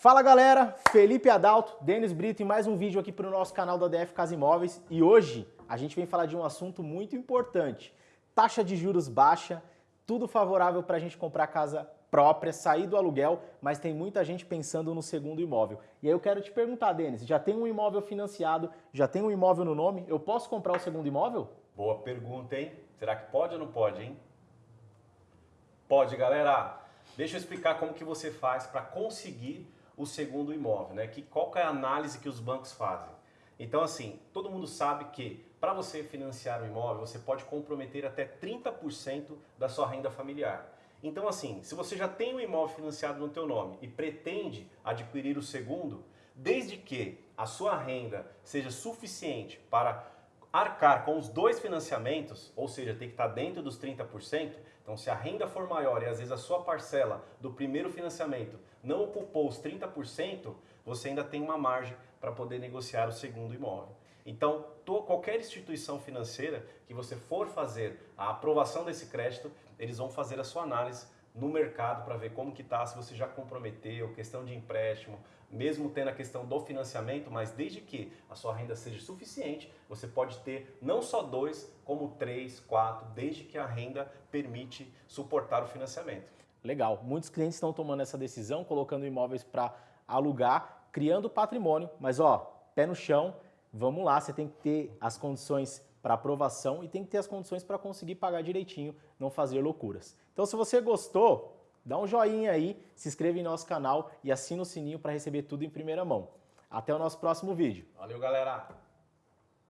Fala galera, Felipe Adalto, Denis Brito e mais um vídeo aqui para o nosso canal da DF Casa Imóveis e hoje a gente vem falar de um assunto muito importante, taxa de juros baixa, tudo favorável para a gente comprar casa própria, sair do aluguel, mas tem muita gente pensando no segundo imóvel. E aí eu quero te perguntar, Denis, já tem um imóvel financiado, já tem um imóvel no nome, eu posso comprar o segundo imóvel? Boa pergunta, hein? Será que pode ou não pode, hein? Pode, galera. Deixa eu explicar como que você faz para conseguir o segundo imóvel, né? Que, qual que é a análise que os bancos fazem? Então, assim, todo mundo sabe que para você financiar um imóvel, você pode comprometer até 30% da sua renda familiar. Então, assim, se você já tem um imóvel financiado no teu nome e pretende adquirir o segundo, desde que a sua renda seja suficiente para arcar com os dois financiamentos, ou seja, tem que estar dentro dos 30%, então se a renda for maior e às vezes a sua parcela do primeiro financiamento não ocupou os 30%, você ainda tem uma margem para poder negociar o segundo imóvel. Então, qualquer instituição financeira que você for fazer a aprovação desse crédito, eles vão fazer a sua análise no mercado para ver como que está, se você já comprometeu, questão de empréstimo, mesmo tendo a questão do financiamento, mas desde que a sua renda seja suficiente, você pode ter não só dois, como três, quatro, desde que a renda permite suportar o financiamento. Legal, muitos clientes estão tomando essa decisão, colocando imóveis para alugar, criando patrimônio, mas ó, pé no chão, vamos lá, você tem que ter as condições para aprovação e tem que ter as condições para conseguir pagar direitinho, não fazer loucuras. Então se você gostou, dá um joinha aí, se inscreva em nosso canal e assina o sininho para receber tudo em primeira mão. Até o nosso próximo vídeo. Valeu, galera!